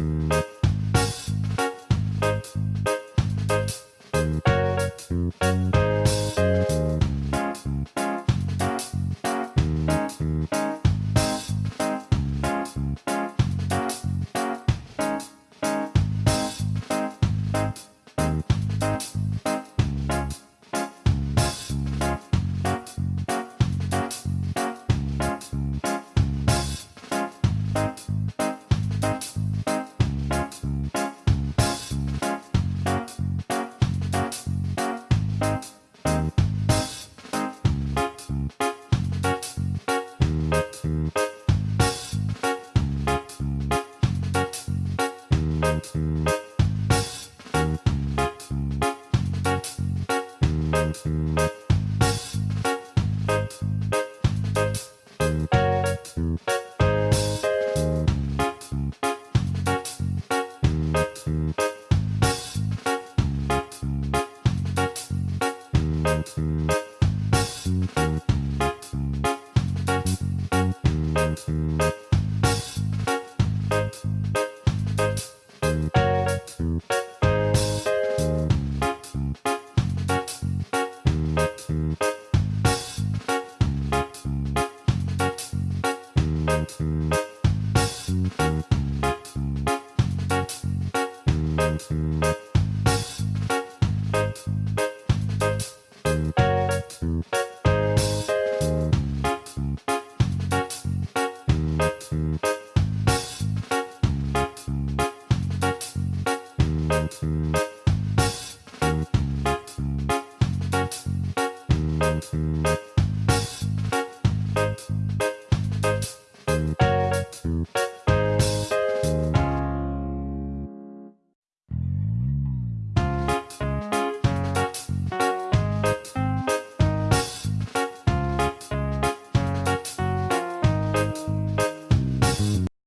Bye. Thank